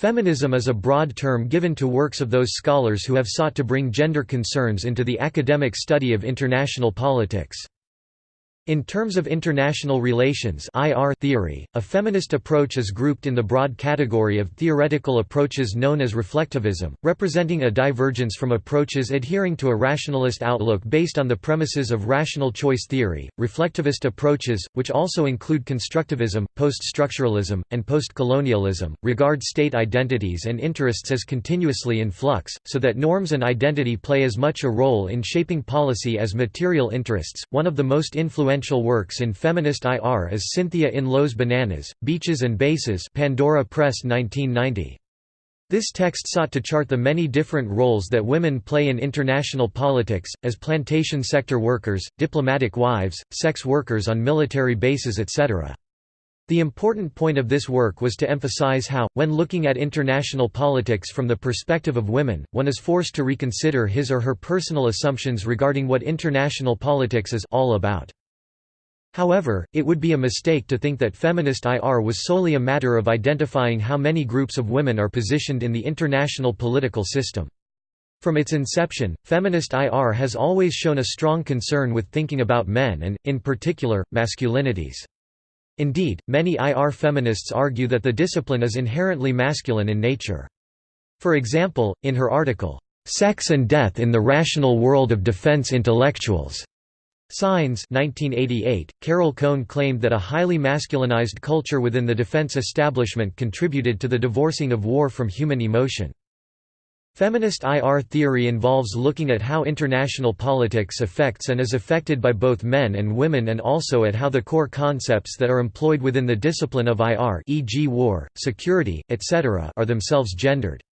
Feminism is a broad term given to works of those scholars who have sought to bring gender concerns into the academic study of international politics. In terms of international relations IR theory, a feminist approach is grouped in the broad category of theoretical approaches known as reflectivism, representing a divergence from approaches adhering to a rationalist outlook based on the premises of rational choice theory. Reflectivist approaches, which also include constructivism, post-structuralism, and post-colonialism, regard state identities and interests as continuously in flux, so that norms and identity play as much a role in shaping policy as material interests. One of the most influential influential works in feminist IR is Cynthia Enloe's Bananas, Beaches and Bases Pandora Press 1990. This text sought to chart the many different roles that women play in international politics, as plantation sector workers, diplomatic wives, sex workers on military bases etc. The important point of this work was to emphasize how, when looking at international politics from the perspective of women, one is forced to reconsider his or her personal assumptions regarding what international politics is all about. However, it would be a mistake to think that feminist IR was solely a matter of identifying how many groups of women are positioned in the international political system. From its inception, feminist IR has always shown a strong concern with thinking about men and, in particular, masculinities. Indeed, many IR feminists argue that the discipline is inherently masculine in nature. For example, in her article, "'Sex and Death in the Rational World of Defense Intellectuals' Signs 1988, Carol Cohn claimed that a highly masculinized culture within the defense establishment contributed to the divorcing of war from human emotion. Feminist IR theory involves looking at how international politics affects and is affected by both men and women and also at how the core concepts that are employed within the discipline of IR e.g. war, security, etc. are themselves gendered.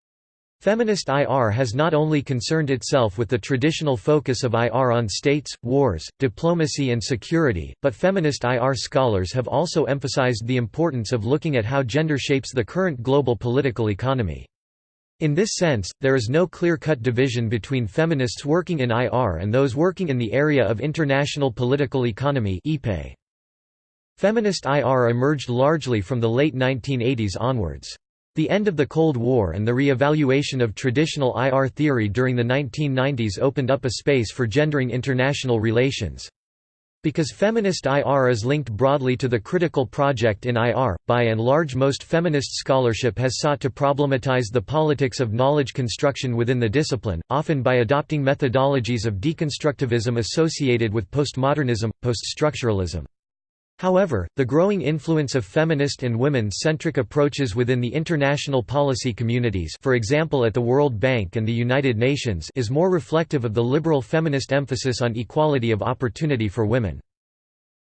Feminist IR has not only concerned itself with the traditional focus of IR on states, wars, diplomacy and security, but feminist IR scholars have also emphasized the importance of looking at how gender shapes the current global political economy. In this sense, there is no clear-cut division between feminists working in IR and those working in the area of international political economy Feminist IR emerged largely from the late 1980s onwards. The end of the Cold War and the re-evaluation of traditional IR theory during the 1990s opened up a space for gendering international relations. Because feminist IR is linked broadly to the critical project in IR, by and large most feminist scholarship has sought to problematize the politics of knowledge construction within the discipline, often by adopting methodologies of deconstructivism associated with postmodernism, poststructuralism. However, the growing influence of feminist and women-centric approaches within the international policy communities for example at the World Bank and the United Nations is more reflective of the liberal feminist emphasis on equality of opportunity for women.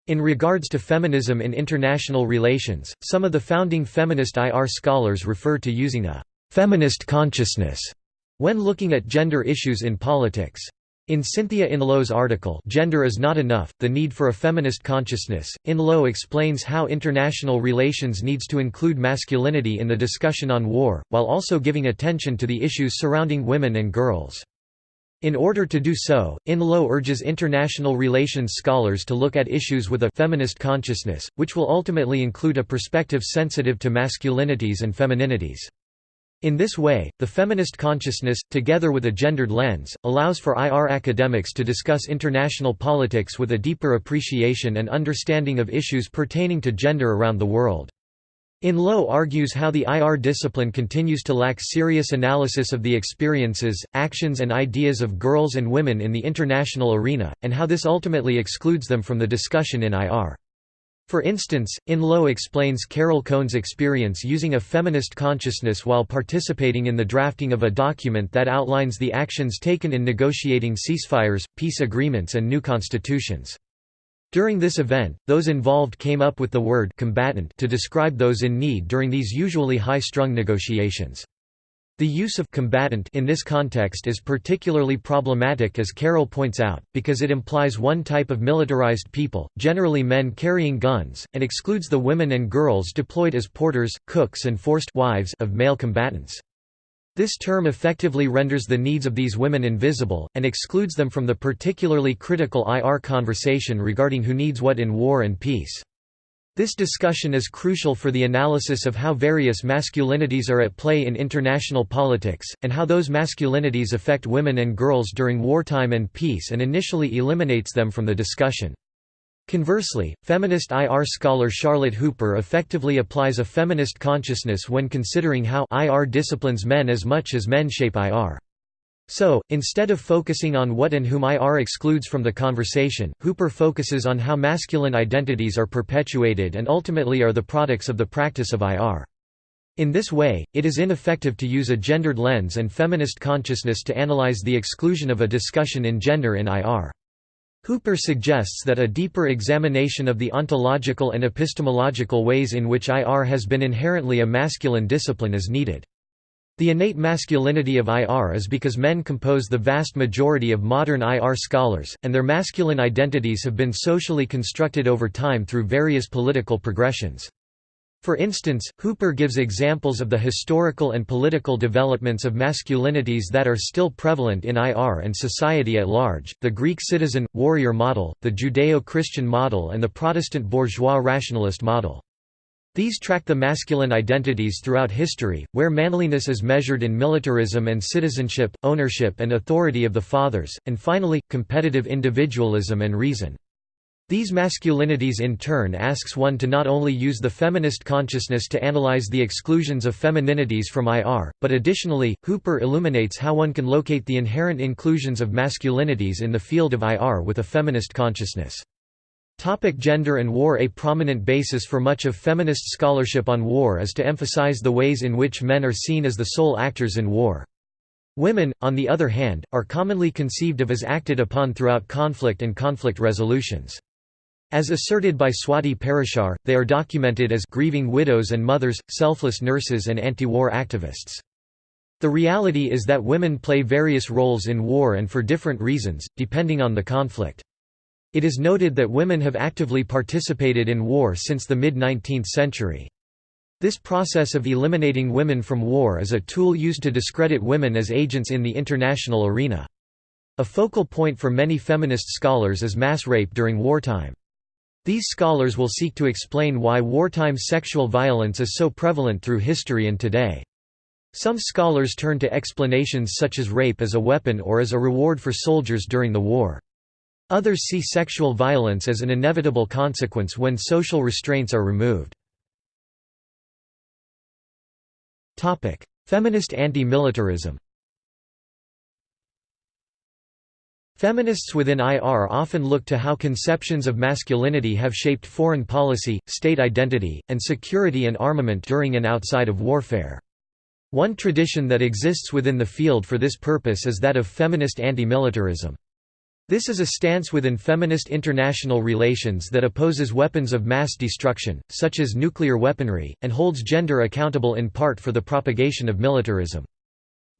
In regards to feminism in international relations, some of the founding feminist IR scholars refer to using a «feminist consciousness» when looking at gender issues in politics. In Cynthia Enloe's article Gender is Not Enough, The Need for a Feminist Consciousness, Enloe explains how international relations needs to include masculinity in the discussion on war, while also giving attention to the issues surrounding women and girls. In order to do so, Enloe urges international relations scholars to look at issues with a «feminist consciousness», which will ultimately include a perspective sensitive to masculinities and femininities. In this way, the feminist consciousness, together with a gendered lens, allows for IR academics to discuss international politics with a deeper appreciation and understanding of issues pertaining to gender around the world. Enloe argues how the IR discipline continues to lack serious analysis of the experiences, actions and ideas of girls and women in the international arena, and how this ultimately excludes them from the discussion in IR. For instance, Enloe explains Carol Cohn's experience using a feminist consciousness while participating in the drafting of a document that outlines the actions taken in negotiating ceasefires, peace agreements and new constitutions. During this event, those involved came up with the word combatant to describe those in need during these usually high-strung negotiations. The use of combatant in this context is particularly problematic as Carol points out, because it implies one type of militarized people, generally men carrying guns, and excludes the women and girls deployed as porters, cooks and forced wives of male combatants. This term effectively renders the needs of these women invisible, and excludes them from the particularly critical IR conversation regarding who needs what in war and peace. This discussion is crucial for the analysis of how various masculinities are at play in international politics, and how those masculinities affect women and girls during wartime and peace and initially eliminates them from the discussion. Conversely, feminist IR scholar Charlotte Hooper effectively applies a feminist consciousness when considering how IR disciplines men as much as men shape IR. So, instead of focusing on what and whom IR excludes from the conversation, Hooper focuses on how masculine identities are perpetuated and ultimately are the products of the practice of IR. In this way, it is ineffective to use a gendered lens and feminist consciousness to analyze the exclusion of a discussion in gender in IR. Hooper suggests that a deeper examination of the ontological and epistemological ways in which IR has been inherently a masculine discipline is needed. The innate masculinity of IR is because men compose the vast majority of modern IR scholars, and their masculine identities have been socially constructed over time through various political progressions. For instance, Hooper gives examples of the historical and political developments of masculinities that are still prevalent in IR and society at large, the Greek citizen, warrior model, the Judeo-Christian model and the Protestant bourgeois rationalist model. These track the masculine identities throughout history, where manliness is measured in militarism and citizenship, ownership and authority of the fathers, and finally, competitive individualism and reason. These masculinities in turn asks one to not only use the feminist consciousness to analyze the exclusions of femininities from IR, but additionally, Hooper illuminates how one can locate the inherent inclusions of masculinities in the field of IR with a feminist consciousness. Topic gender and war A prominent basis for much of feminist scholarship on war is to emphasize the ways in which men are seen as the sole actors in war. Women, on the other hand, are commonly conceived of as acted upon throughout conflict and conflict resolutions. As asserted by Swati Parashar, they are documented as grieving widows and mothers, selfless nurses and anti-war activists. The reality is that women play various roles in war and for different reasons, depending on the conflict. It is noted that women have actively participated in war since the mid-19th century. This process of eliminating women from war is a tool used to discredit women as agents in the international arena. A focal point for many feminist scholars is mass rape during wartime. These scholars will seek to explain why wartime sexual violence is so prevalent through history and today. Some scholars turn to explanations such as rape as a weapon or as a reward for soldiers during the war. Others see sexual violence as an inevitable consequence when social restraints are removed. Feminist anti-militarism Feminists within IR often look to how conceptions of masculinity have shaped foreign policy, state identity, and security and armament during and outside of warfare. One tradition that exists within the field for this purpose is that of feminist anti-militarism. This is a stance within feminist international relations that opposes weapons of mass destruction, such as nuclear weaponry, and holds gender accountable in part for the propagation of militarism.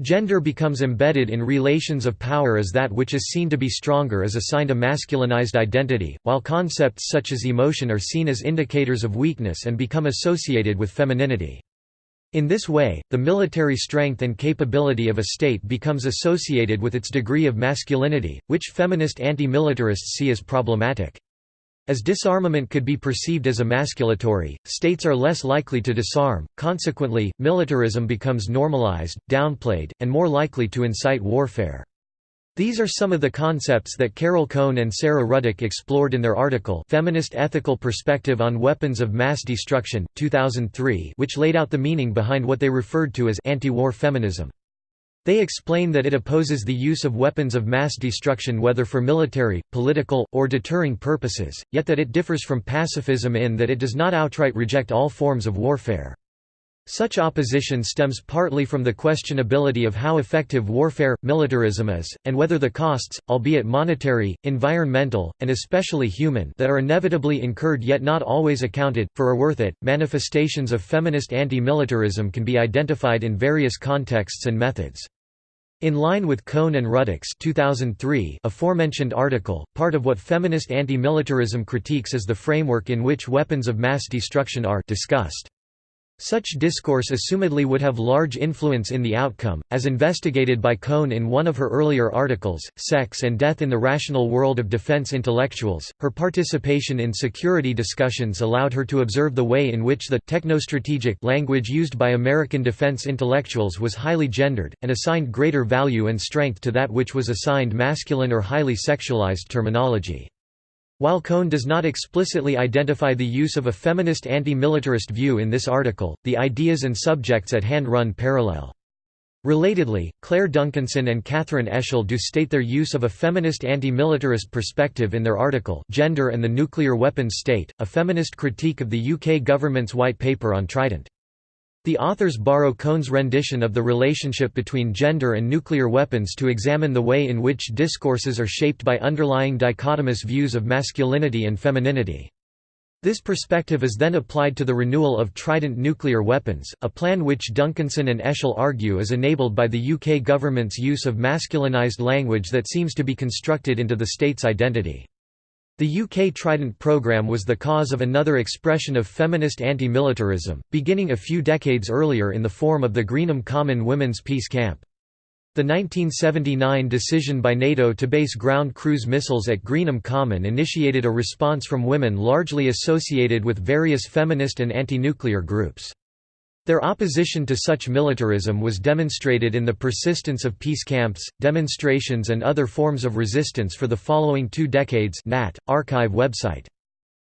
Gender becomes embedded in relations of power as that which is seen to be stronger is assigned a masculinized identity, while concepts such as emotion are seen as indicators of weakness and become associated with femininity. In this way, the military strength and capability of a state becomes associated with its degree of masculinity, which feminist anti-militarists see as problematic. As disarmament could be perceived as emasculatory, states are less likely to disarm, consequently, militarism becomes normalized, downplayed, and more likely to incite warfare. These are some of the concepts that Carol Cohn and Sara Ruddick explored in their article Feminist Ethical Perspective on Weapons of Mass Destruction, 2003 which laid out the meaning behind what they referred to as anti-war feminism. They explain that it opposes the use of weapons of mass destruction whether for military, political, or deterring purposes, yet that it differs from pacifism in that it does not outright reject all forms of warfare. Such opposition stems partly from the questionability of how effective warfare, militarism is, and whether the costs, albeit monetary, environmental, and especially human that are inevitably incurred yet not always accounted, for are worth it. Manifestations of feminist anti-militarism can be identified in various contexts and methods. In line with Cohn and Ruddick's 2003 aforementioned article, part of what feminist anti-militarism critiques is the framework in which weapons of mass destruction are discussed. Such discourse assumedly would have large influence in the outcome, as investigated by Cohn in one of her earlier articles, Sex and Death in the Rational World of Defense Intellectuals. Her participation in security discussions allowed her to observe the way in which the technostrategic language used by American defense intellectuals was highly gendered, and assigned greater value and strength to that which was assigned masculine or highly sexualized terminology. While Cohn does not explicitly identify the use of a feminist anti-militarist view in this article, the ideas and subjects at hand run parallel. Relatedly, Claire Duncanson and Catherine Eschle do state their use of a feminist anti-militarist perspective in their article Gender and the Nuclear Weapons State, a feminist critique of the UK government's white paper on Trident. The authors borrow Cohn's rendition of the relationship between gender and nuclear weapons to examine the way in which discourses are shaped by underlying dichotomous views of masculinity and femininity. This perspective is then applied to the renewal of Trident nuclear weapons, a plan which Duncanson and Eschle argue is enabled by the UK government's use of masculinized language that seems to be constructed into the state's identity. The UK Trident programme was the cause of another expression of feminist anti-militarism, beginning a few decades earlier in the form of the Greenham Common Women's Peace Camp. The 1979 decision by NATO to base ground cruise missiles at Greenham Common initiated a response from women largely associated with various feminist and anti-nuclear groups. Their opposition to such militarism was demonstrated in the persistence of peace camps, demonstrations and other forms of resistance for the following two decades Nat, archive website.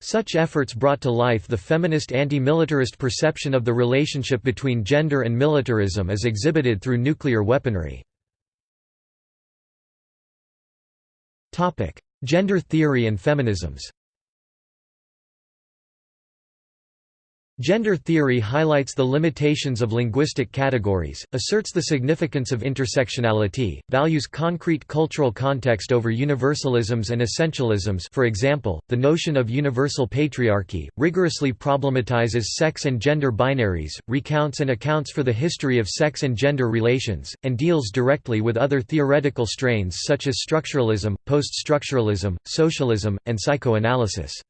Such efforts brought to life the feminist anti-militarist perception of the relationship between gender and militarism as exhibited through nuclear weaponry. Gender theory and feminisms Gender theory highlights the limitations of linguistic categories, asserts the significance of intersectionality, values concrete cultural context over universalisms and essentialisms for example, the notion of universal patriarchy, rigorously problematizes sex and gender binaries, recounts and accounts for the history of sex and gender relations, and deals directly with other theoretical strains such as structuralism, post-structuralism, socialism, and psychoanalysis.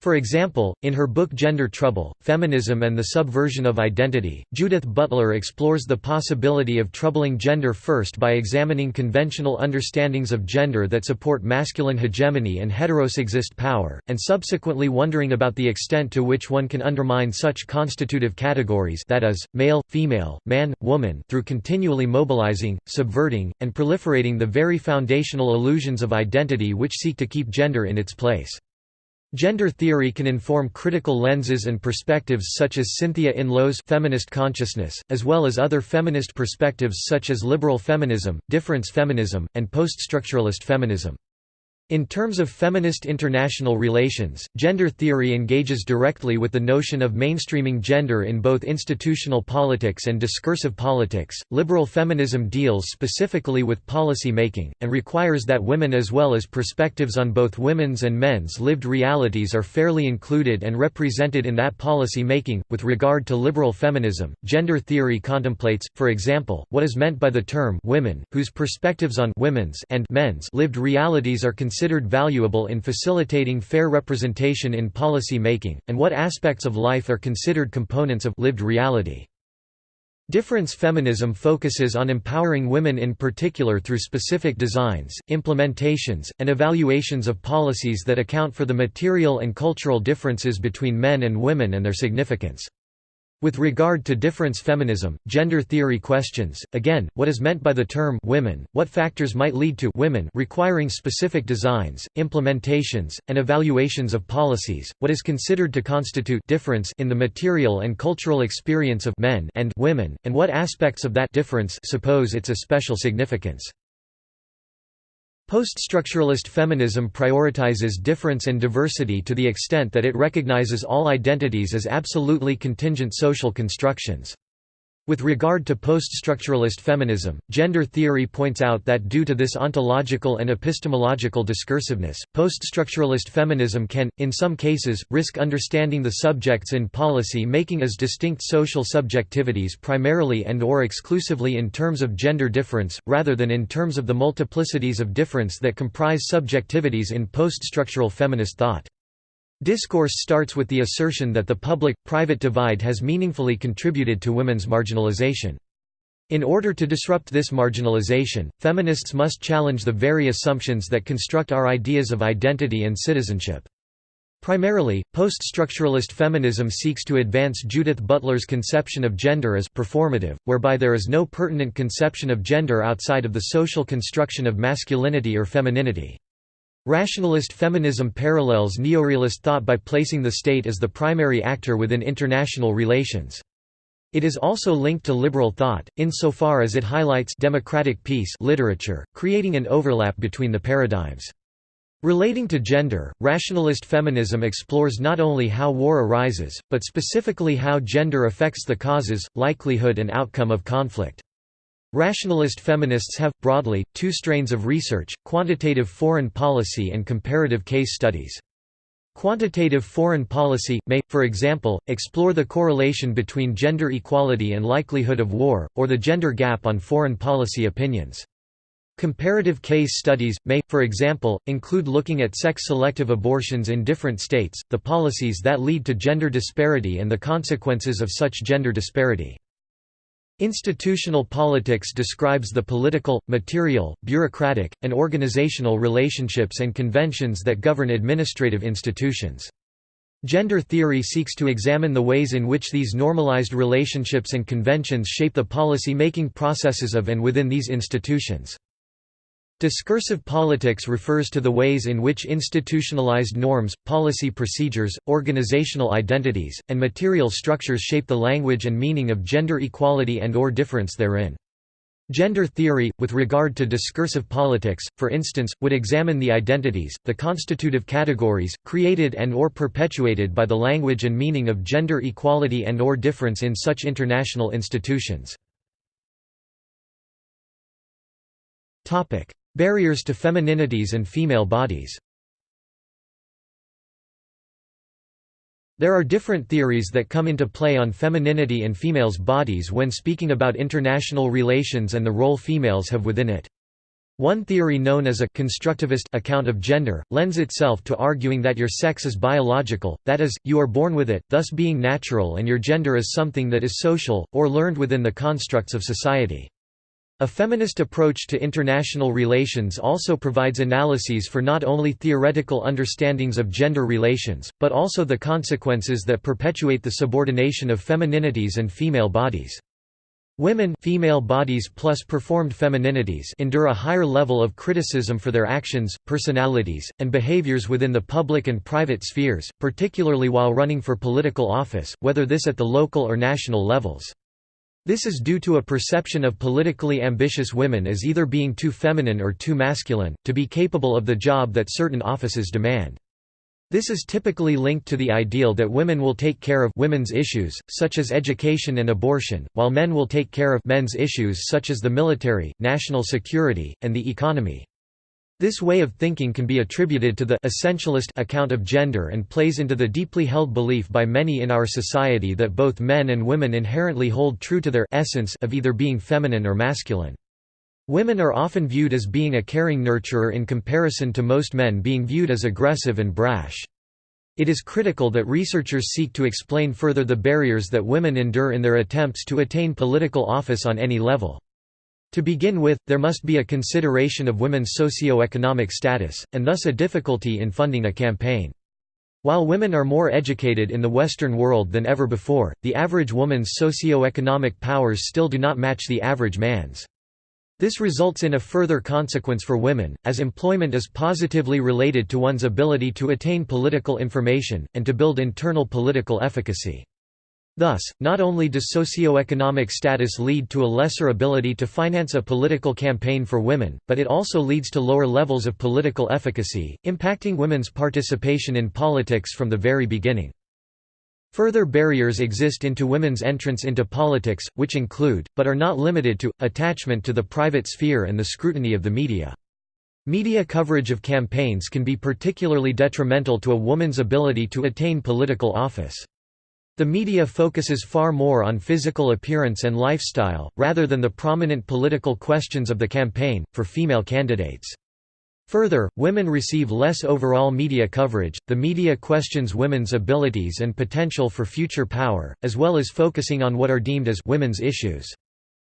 For example, in her book Gender Trouble, Feminism and the Subversion of Identity, Judith Butler explores the possibility of troubling gender first by examining conventional understandings of gender that support masculine hegemony and heterosexist power, and subsequently wondering about the extent to which one can undermine such constitutive categories that is, male, female, man, woman through continually mobilizing, subverting, and proliferating the very foundational illusions of identity which seek to keep gender in its place. Gender theory can inform critical lenses and perspectives such as Cynthia Enloe's feminist consciousness, as well as other feminist perspectives such as liberal feminism, difference feminism, and poststructuralist feminism. In terms of feminist international relations, gender theory engages directly with the notion of mainstreaming gender in both institutional politics and discursive politics. Liberal feminism deals specifically with policy making, and requires that women as well as perspectives on both women's and men's lived realities are fairly included and represented in that policy making. With regard to liberal feminism, gender theory contemplates, for example, what is meant by the term women, whose perspectives on women's and men's lived realities are considered considered valuable in facilitating fair representation in policy making, and what aspects of life are considered components of lived reality. Difference feminism focuses on empowering women in particular through specific designs, implementations, and evaluations of policies that account for the material and cultural differences between men and women and their significance. With regard to difference feminism, gender theory questions, again, what is meant by the term women, what factors might lead to women requiring specific designs, implementations, and evaluations of policies, what is considered to constitute difference in the material and cultural experience of men and women, and what aspects of that difference suppose its a special significance. Poststructuralist feminism prioritizes difference and diversity to the extent that it recognizes all identities as absolutely contingent social constructions. With regard to post-structuralist feminism, gender theory points out that due to this ontological and epistemological discursiveness, post-structuralist feminism can, in some cases, risk understanding the subjects in policy making as distinct social subjectivities primarily and or exclusively in terms of gender difference, rather than in terms of the multiplicities of difference that comprise subjectivities in post-structural feminist thought. Discourse starts with the assertion that the public-private divide has meaningfully contributed to women's marginalization. In order to disrupt this marginalization, feminists must challenge the very assumptions that construct our ideas of identity and citizenship. Primarily, post-structuralist feminism seeks to advance Judith Butler's conception of gender as performative, whereby there is no pertinent conception of gender outside of the social construction of masculinity or femininity. Rationalist feminism parallels neorealist thought by placing the state as the primary actor within international relations. It is also linked to liberal thought, insofar as it highlights democratic peace literature, creating an overlap between the paradigms. Relating to gender, rationalist feminism explores not only how war arises, but specifically how gender affects the causes, likelihood and outcome of conflict. Rationalist feminists have, broadly, two strains of research, quantitative foreign policy and comparative case studies. Quantitative foreign policy, may, for example, explore the correlation between gender equality and likelihood of war, or the gender gap on foreign policy opinions. Comparative case studies, may, for example, include looking at sex-selective abortions in different states, the policies that lead to gender disparity and the consequences of such gender disparity. Institutional politics describes the political, material, bureaucratic, and organizational relationships and conventions that govern administrative institutions. Gender theory seeks to examine the ways in which these normalized relationships and conventions shape the policy-making processes of and within these institutions. Discursive politics refers to the ways in which institutionalized norms, policy procedures, organizational identities, and material structures shape the language and meaning of gender equality and or difference therein. Gender theory, with regard to discursive politics, for instance, would examine the identities, the constitutive categories, created and or perpetuated by the language and meaning of gender equality and or difference in such international institutions. Barriers to femininities and female bodies There are different theories that come into play on femininity and females' bodies when speaking about international relations and the role females have within it. One theory known as a constructivist account of gender, lends itself to arguing that your sex is biological, that is, you are born with it, thus being natural and your gender is something that is social, or learned within the constructs of society. A feminist approach to international relations also provides analyses for not only theoretical understandings of gender relations, but also the consequences that perpetuate the subordination of femininities and female bodies. Women female bodies plus performed femininities endure a higher level of criticism for their actions, personalities, and behaviors within the public and private spheres, particularly while running for political office, whether this at the local or national levels. This is due to a perception of politically ambitious women as either being too feminine or too masculine, to be capable of the job that certain offices demand. This is typically linked to the ideal that women will take care of women's issues, such as education and abortion, while men will take care of men's issues such as the military, national security, and the economy. This way of thinking can be attributed to the essentialist account of gender and plays into the deeply held belief by many in our society that both men and women inherently hold true to their essence of either being feminine or masculine. Women are often viewed as being a caring nurturer in comparison to most men being viewed as aggressive and brash. It is critical that researchers seek to explain further the barriers that women endure in their attempts to attain political office on any level. To begin with, there must be a consideration of women's socio-economic status, and thus a difficulty in funding a campaign. While women are more educated in the Western world than ever before, the average woman's socio-economic powers still do not match the average man's. This results in a further consequence for women, as employment is positively related to one's ability to attain political information, and to build internal political efficacy. Thus, not only does socioeconomic status lead to a lesser ability to finance a political campaign for women, but it also leads to lower levels of political efficacy, impacting women's participation in politics from the very beginning. Further barriers exist into women's entrance into politics, which include, but are not limited to, attachment to the private sphere and the scrutiny of the media. Media coverage of campaigns can be particularly detrimental to a woman's ability to attain political office. The media focuses far more on physical appearance and lifestyle, rather than the prominent political questions of the campaign, for female candidates. Further, women receive less overall media coverage. The media questions women's abilities and potential for future power, as well as focusing on what are deemed as women's issues.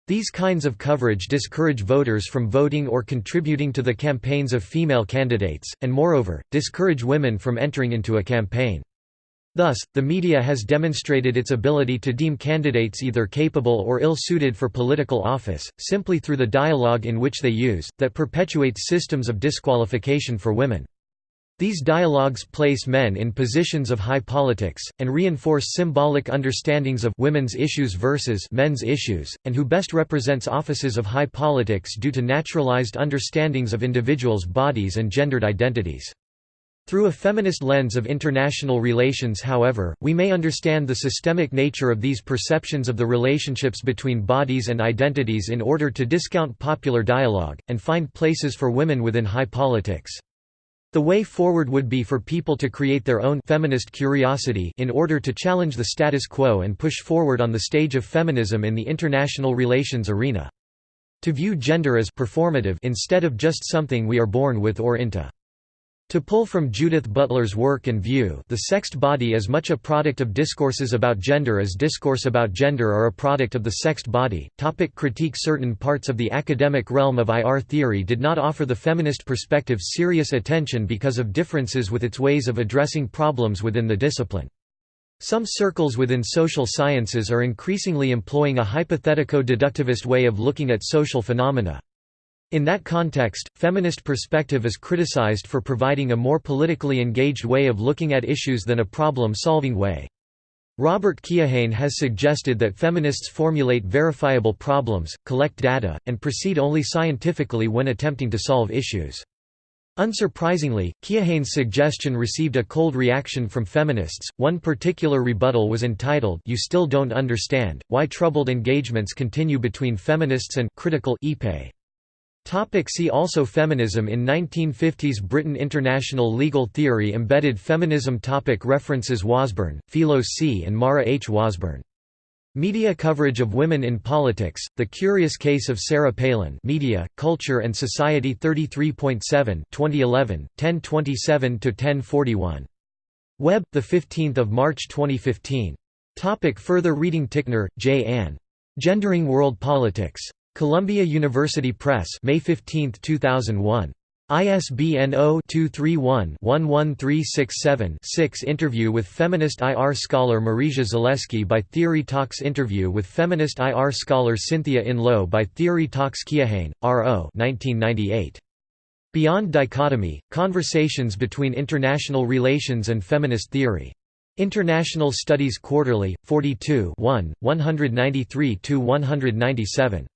These kinds of coverage discourage voters from voting or contributing to the campaigns of female candidates, and moreover, discourage women from entering into a campaign. Thus, the media has demonstrated its ability to deem candidates either capable or ill-suited for political office, simply through the dialogue in which they use, that perpetuates systems of disqualification for women. These dialogues place men in positions of high politics, and reinforce symbolic understandings of women's issues versus men's issues, and who best represents offices of high politics due to naturalized understandings of individuals' bodies and gendered identities. Through a feminist lens of international relations however, we may understand the systemic nature of these perceptions of the relationships between bodies and identities in order to discount popular dialogue, and find places for women within high politics. The way forward would be for people to create their own feminist curiosity in order to challenge the status quo and push forward on the stage of feminism in the international relations arena. To view gender as performative instead of just something we are born with or into. To pull from Judith Butler's work and view the sexed body as much a product of discourses about gender as discourse about gender are a product of the sexed body. Topic critique Certain parts of the academic realm of IR theory did not offer the feminist perspective serious attention because of differences with its ways of addressing problems within the discipline. Some circles within social sciences are increasingly employing a hypothetico-deductivist way of looking at social phenomena. In that context, feminist perspective is criticized for providing a more politically engaged way of looking at issues than a problem-solving way. Robert Keohane has suggested that feminists formulate verifiable problems, collect data, and proceed only scientifically when attempting to solve issues. Unsurprisingly, Keohane's suggestion received a cold reaction from feminists. One particular rebuttal was entitled You Still Don't Understand, Why Troubled Engagements Continue Between Feminists and Critical IPE. Topic see also Feminism In 1950s Britain International legal theory Embedded feminism topic References Wasburn, Philo C. and Mara H. Wasburn. Media coverage of women in politics, The Curious Case of Sarah Palin Media, Culture and Society 33.7 2011, 1027–1041. Web, 15 March 2015. Topic further reading Tickner, J. Ann. Gendering World Politics. Columbia University Press May 15, 2001. ISBN 0-231-11367-6 Interview with feminist IR scholar Marysia Zalewski by Theory Talks Interview with feminist IR scholar Cynthia Enloe by Theory Talks Keohane, R.O. 1998. Beyond Dichotomy, Conversations Between International Relations and Feminist Theory. International Studies Quarterly, 42 1, 193–197.